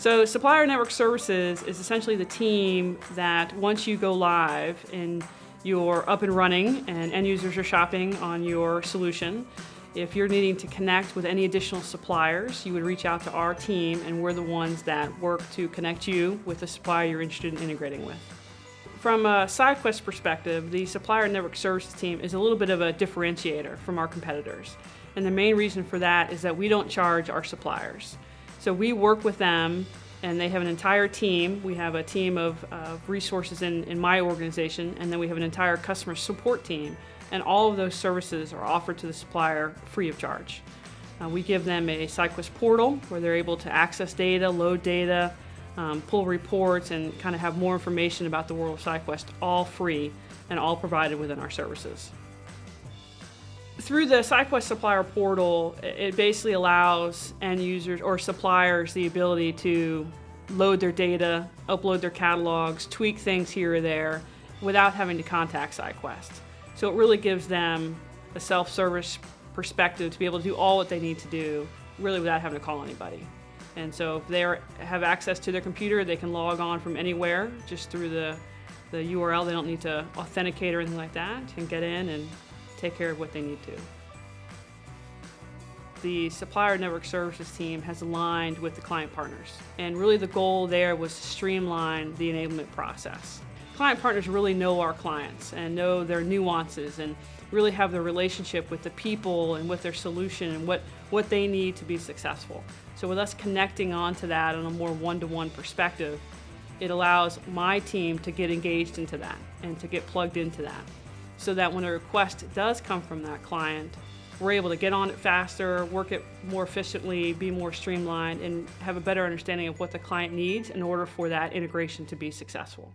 So Supplier Network Services is essentially the team that once you go live and you're up and running and end users are shopping on your solution, if you're needing to connect with any additional suppliers, you would reach out to our team and we're the ones that work to connect you with the supplier you're interested in integrating with. From a SciQuest perspective, the Supplier Network Services team is a little bit of a differentiator from our competitors. And the main reason for that is that we don't charge our suppliers. So we work with them and they have an entire team. We have a team of, resources in, in my organization and then we have an entire customer support team and all of those services are offered to the supplier free of charge. Uh, we give them a SciQuest portal where they're able to access data, load data, um, pull reports, and kind of have more information about the world of SciQuest all free and all provided within our services through the SciQuest supplier portal, it basically allows end users or suppliers the ability to load their data, upload their catalogs, tweak things here or there without having to contact SciQuest. So it really gives them a self-service perspective to be able to do all what they need to do really without having to call anybody. And so if they have access to their computer, they can log on from anywhere just through the, the URL. They don't need to authenticate or anything like that and get in and take care of what they need to. The Supplier Network Services team has aligned with the client partners, and really the goal there was to streamline the enablement process. Client partners really know our clients and know their nuances and really have the relationship with the people and with their solution and what, what they need to be successful. So with us connecting onto that on a more one-to-one -one perspective, it allows my team to get engaged into that and to get plugged into that so that when a request does come from that client, we're able to get on it faster, work it more efficiently, be more streamlined, and have a better understanding of what the client needs in order for that integration to be successful.